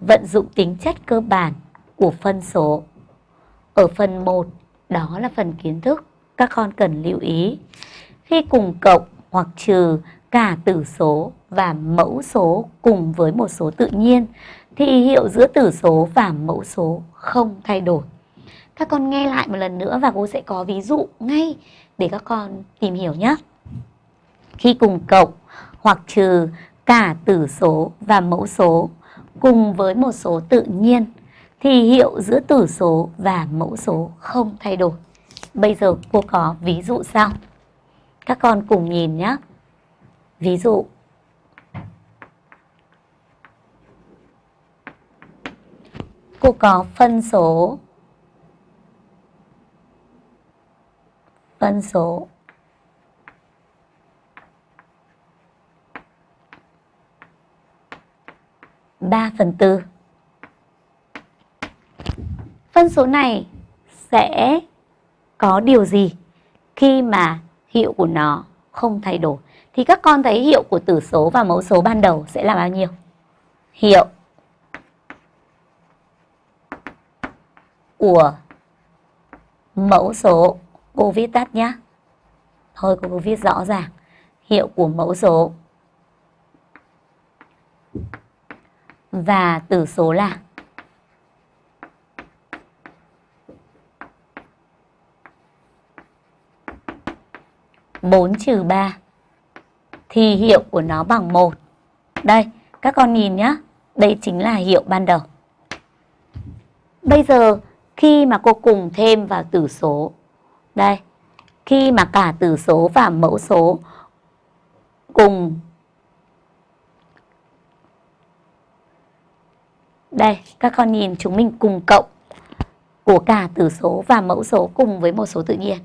vận dụng tính chất cơ bản của phân số. Ở phần 1, đó là phần kiến thức, các con cần lưu ý. Khi cùng cộng hoặc trừ cả tử số và mẫu số cùng với một số tự nhiên thì hiệu giữa tử số và mẫu số không thay đổi. Các con nghe lại một lần nữa và cô sẽ có ví dụ ngay để các con tìm hiểu nhé. Khi cùng cộng hoặc trừ cả tử số và mẫu số cùng với một số tự nhiên, thì hiệu giữa tử số và mẫu số không thay đổi. Bây giờ cô có ví dụ sau. Các con cùng nhìn nhé. Ví dụ cô có phân số phân số ba phần tư. Phân số này sẽ có điều gì khi mà hiệu của nó không thay đổi? Thì các con thấy hiệu của tử số và mẫu số ban đầu sẽ là bao nhiêu? Hiệu của mẫu số cô viết tắt nhé thôi cô viết rõ ràng. Hiệu của mẫu số và tử số là. Bốn trừ ba. Thì hiệu của nó bằng một. Đây, các con nhìn nhé đây chính là hiệu ban đầu. Bây giờ, khi mà cô cùng thêm vào tử số. Đây, khi mà cả tử số và mẫu số cùng đây, các con nhìn chúng mình cùng cộng của cả tử số và mẫu số cùng với một số tự nhiên.